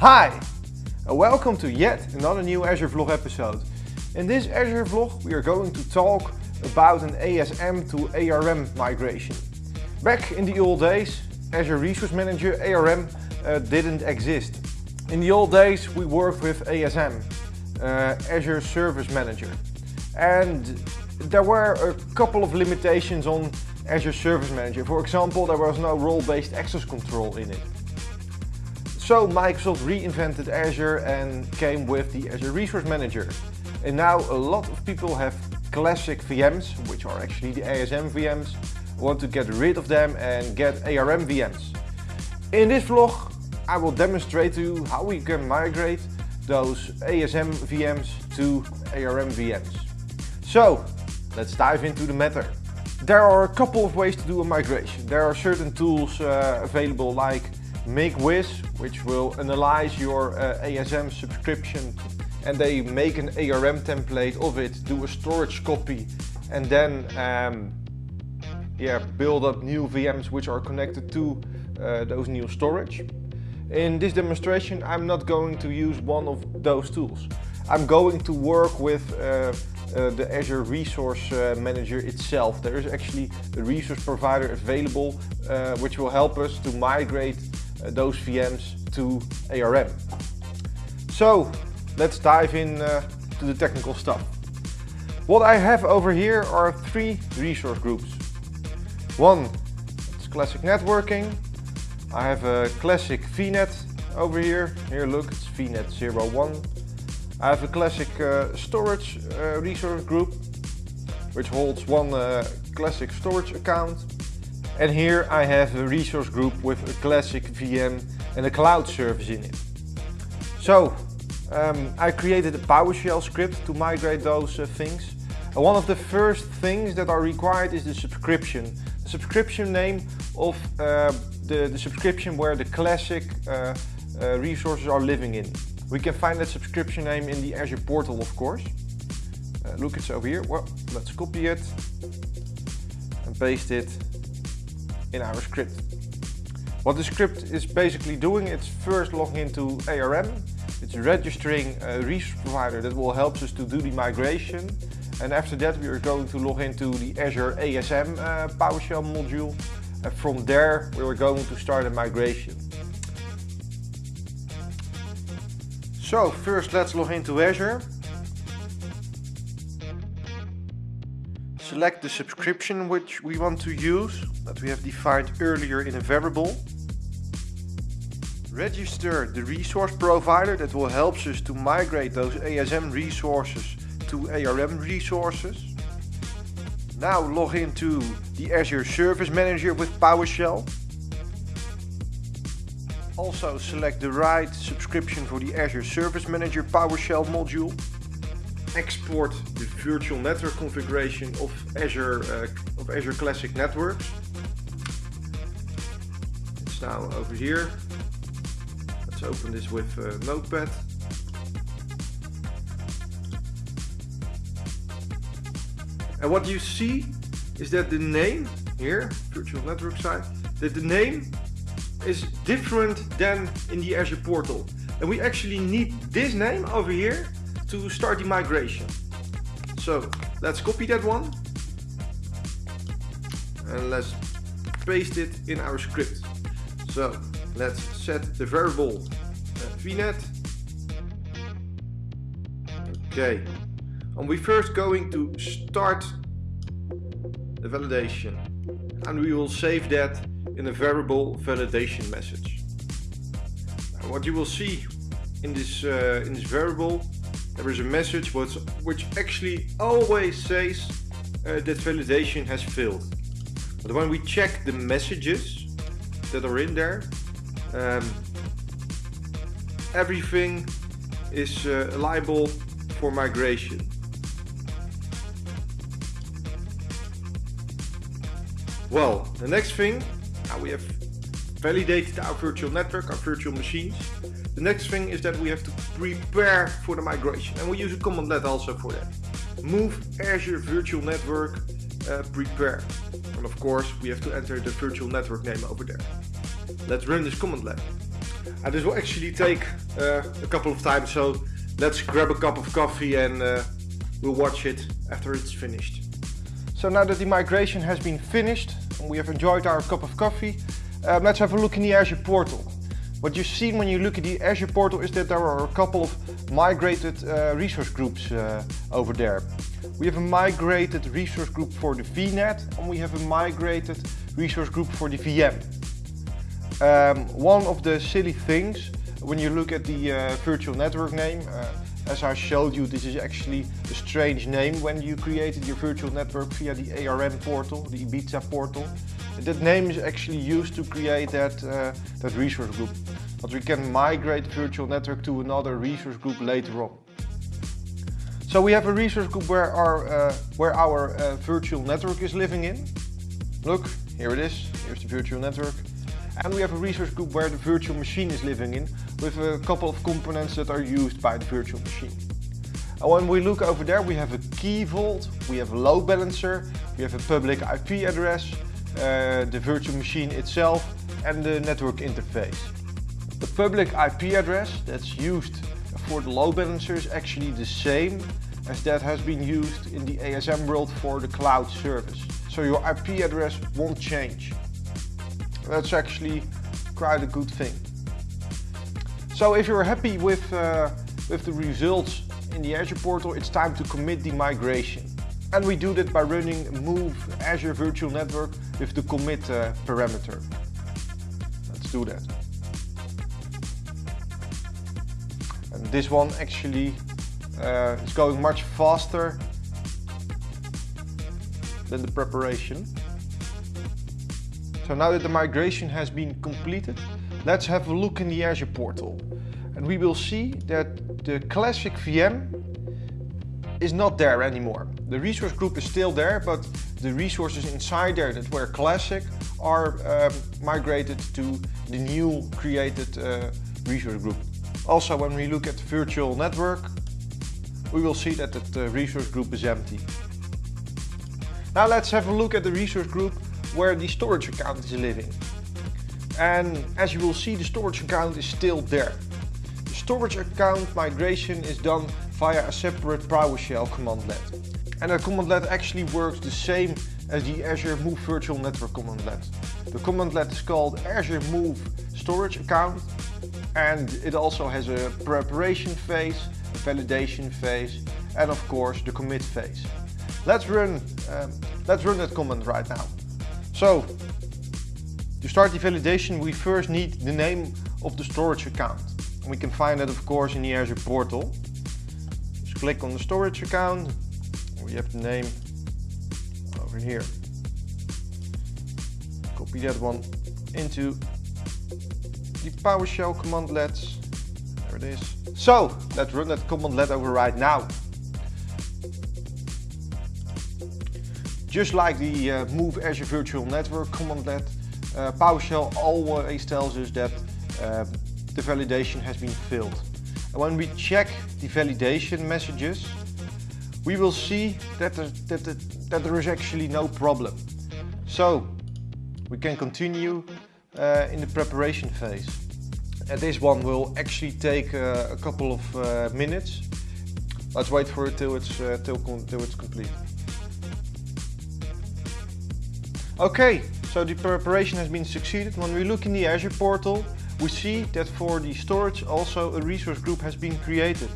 Hi, and welcome to yet another new Azure Vlog episode. In this Azure Vlog we are going to talk about an ASM to ARM migration. Back in the old days, Azure Resource Manager ARM uh, didn't exist. In the old days we worked with ASM, uh, Azure Service Manager. And there were a couple of limitations on Azure Service Manager. For example, there was no role-based access control in it. So Microsoft reinvented Azure and came with the Azure Resource Manager. And now a lot of people have classic VMs, which are actually the ASM VMs, want to get rid of them and get ARM VMs. In this vlog I will demonstrate to you how we can migrate those ASM VMs to ARM VMs. So let's dive into the matter. There are a couple of ways to do a migration. There are certain tools uh, available like MigAz, which will analyze your uh, ASM subscription and they make an ARM template of it, do a storage copy and then um, yeah, build up new VMs which are connected to uh, those new storage. In this demonstration I'm not going to use one of those tools. I'm going to work with uh, uh, the Azure Resource uh, Manager itself. There is actually a resource provider available uh, which will help us to migrate those VMs to ARM. So let's dive in uh, to the technical stuff. What I have over here are three resource groups. One it's classic networking, I have a classic VNet over here. Here look, it's VNet 01. I have a classic uh, storage uh, resource group, which holds one uh, classic storage account. And here I have a resource group with a classic VM and a cloud service in it. So um, I created a PowerShell script to migrate those uh, things. And one of the first things that are required is the subscription. The subscription name of uh, the, the subscription where the classic uh, uh, resources are living in. We can find that subscription name in the Azure portal, of course. Uh, look, it's over here. Well, let's copy it and paste it in our script. What the script is basically doing, it's first logging into ARM. It's registering a resource provider that will help us to do the migration. And after that, we are going to log into the Azure ASM uh, PowerShell module and from there we are going to start a migration. So first let's log into Azure. Select the subscription which we want to use that we have defined earlier in a variable. Register the resource provider that will help us to migrate those ASM resources to ARM resources. Now log into the Azure Service Manager with PowerShell. Also select the right subscription for the Azure Service Manager PowerShell module. Export the virtual network configuration of Azure, uh, of Azure Classic Networks. It's now over here. Let's open this with uh, Notepad. And what you see is that the name here, virtual network site, that the name is different than in the Azure portal. And we actually need this name over here to start the migration. So let's copy that one and let's paste it in our script. So let's set the variable uh, vnet. Okay, and we're first going to start the validation and we will save that in a variable validation message. What you will see in this, uh, in this variable there is a message which, which actually always says uh, that validation has failed. But when we check the messages that are in there, um, everything is uh, liable for migration. Well, the next thing, we have validated our virtual network, our virtual machines. The next thing is that we have to prepare for the migration and we use a command let also for that. Move Azure Virtual Network uh, prepare. And of course we have to enter the virtual network name over there. Let's run this command let. And this will actually take uh, a couple of times, so let's grab a cup of coffee and uh, we'll watch it after it's finished. So now that the migration has been finished and we have enjoyed our cup of coffee, uh, let's have a look in the Azure portal. What you see when you look at the Azure portal is that there are a couple of migrated uh, resource groups uh, over there. We have a migrated resource group for the VNet and we have a migrated resource group for the VM. Um, one of the silly things when you look at the uh, virtual network name, as I showed you, this is actually a strange name when you created your virtual network via the ARM portal, the Ibiza portal. That name is actually used to create that, uh, that resource group. But we can migrate the virtual network to another resource group later on. So we have a resource group where our, uh, where our uh, virtual network is living in. Look, here it is, here's the virtual network. And we have a resource group where the virtual machine is living in with a couple of components that are used by the virtual machine. And when we look over there, we have a key vault, we have a load balancer, we have a public IP address, the virtual machine itself and the network interface. The public IP address that's used for the load balancer is actually the same as that has been used in the ASM world for the cloud service. So your IP address won't change. That's actually quite a good thing. So if you're happy with, uh, with the results in the Azure portal, it's time to commit the migration. And we do that by running move Azure Virtual Network with the commit uh, parameter. Let's do that. And this one actually uh, is going much faster than the preparation. So now that the migration has been completed, let's have a look in the Azure portal. And we will see that the classic VM is not there anymore. The resource group is still there, but the resources inside there that were classic are um, migrated to the new created uh, resource group. Also, when we look at the virtual network, we will see that the resource group is empty. Now let's have a look at the resource group where the storage account is living. And as you will see, the storage account is still there. The storage account migration is done via a separate PowerShell commandlet. And that commandlet actually works the same as the Azure Move Virtual Network commandlet. The commandlet is called Azure Move Storage Account and it also has a preparation phase, a validation phase and of course the commit phase. Let's run, um, let's run that command right now. So, to start the validation we first need the name of the storage account. We can find that of course in the Azure portal. Click on the storage account, we have the name over here. Copy that one into the PowerShell commandlets. There it is. So, let's run that commandlet over right now. Just like the uh, Move Azure Virtual Network commandlet, uh, PowerShell always tells us that uh, the validation has been filled. And when we check the validation messages, we will see that there, that, that, that there is actually no problem. So we can continue uh, in the preparation phase. And this one will actually take uh, a couple of uh, minutes. Let's wait for it till it's, uh, till, till it's complete. Okay, so the preparation has been succeeded. When we look in the Azure portal, we see that for the storage also a resource group has been created.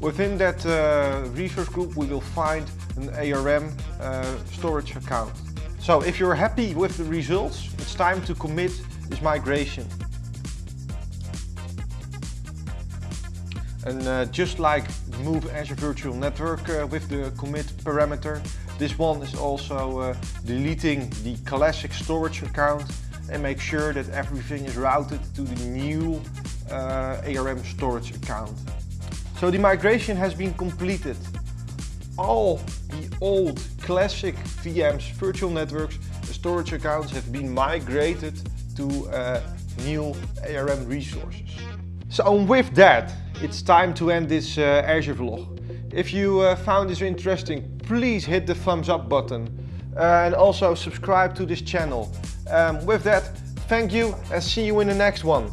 Within that uh, resource group we will find an ARM uh, storage account. So if you're happy with the results, it's time to commit this migration. And uh, just like Move Azure Virtual Network uh, with the commit parameter, this one is also uh, deleting the classic storage account and make sure that everything is routed to the new uh, ARM storage account. So the migration has been completed. All the old classic VMs, virtual networks, storage accounts have been migrated to uh, new ARM resources. So with that, it's time to end this uh, Azure vlog. If you uh, found this interesting, please hit the thumbs up button. uh, and also subscribe to this channel. Um, with that, thank you and see you in the next one.